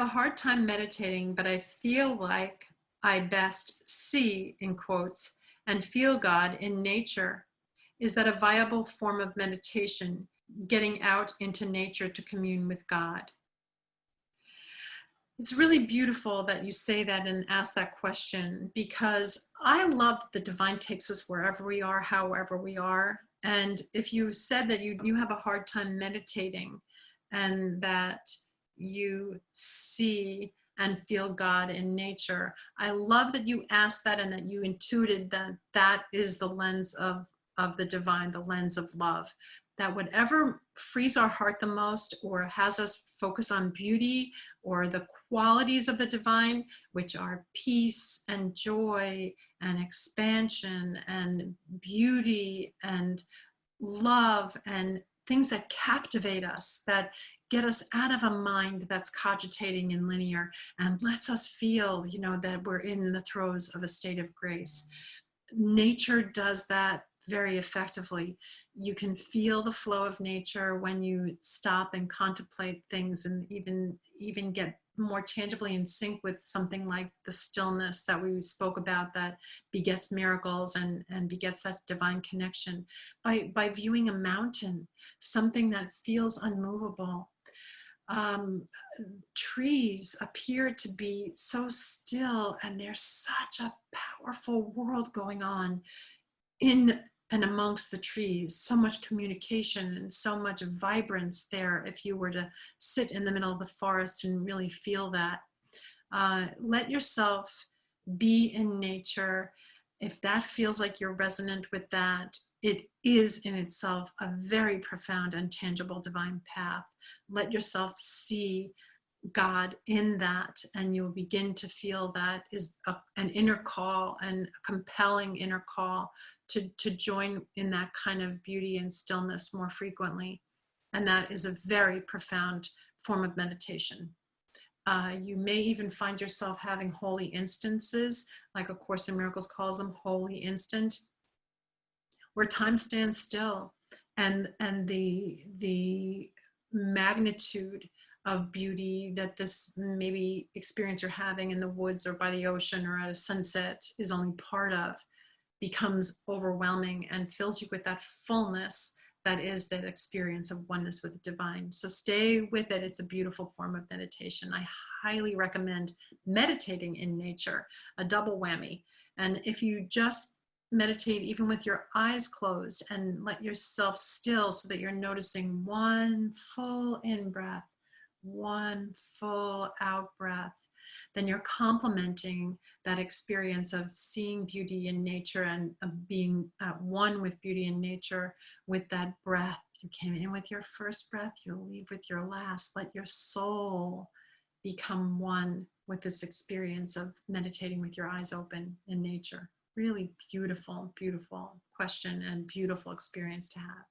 hard time meditating, but I feel like I best see, in quotes, and feel God in nature. Is that a viable form of meditation, getting out into nature to commune with God? It's really beautiful that you say that and ask that question because I love that the divine takes us wherever we are, however we are. And if you said that you, you have a hard time meditating and that you see and feel God in nature, I love that you asked that and that you intuited that that is the lens of, of the divine, the lens of love. That whatever frees our heart the most or has us focus on beauty or the qualities of the divine, which are peace and joy and expansion and beauty and love and things that captivate us, that get us out of a mind that's cogitating and linear and lets us feel, you know, that we're in the throes of a state of grace. Nature does that very effectively. You can feel the flow of nature when you stop and contemplate things and even, even get more tangibly in sync with something like the stillness that we spoke about that begets miracles and, and begets that divine connection. By, by viewing a mountain, something that feels unmovable, um, trees appear to be so still and there's such a powerful world going on in and amongst the trees, so much communication and so much vibrance there if you were to sit in the middle of the forest and really feel that. Uh, let yourself be in nature. If that feels like you're resonant with that, it is in itself a very profound and tangible divine path. Let yourself see God in that and you'll begin to feel that is a, an inner call and compelling inner call to, to join in that kind of beauty and stillness more frequently. And that is a very profound form of meditation. Uh, you may even find yourself having holy instances, like A Course in Miracles calls them holy instant, where time stands still and, and the, the magnitude of beauty that this maybe experience you're having in the woods or by the ocean or at a sunset is only part of becomes overwhelming and fills you with that fullness that is that experience of oneness with the divine. So stay with it. It's a beautiful form of meditation. I highly recommend meditating in nature, a double whammy. And if you just meditate even with your eyes closed and let yourself still so that you're noticing one full in breath one full out breath, then you're complementing that experience of seeing beauty in nature and being at one with beauty in nature with that breath. You came in with your first breath, you'll leave with your last. Let your soul become one with this experience of meditating with your eyes open in nature. Really beautiful, beautiful question and beautiful experience to have.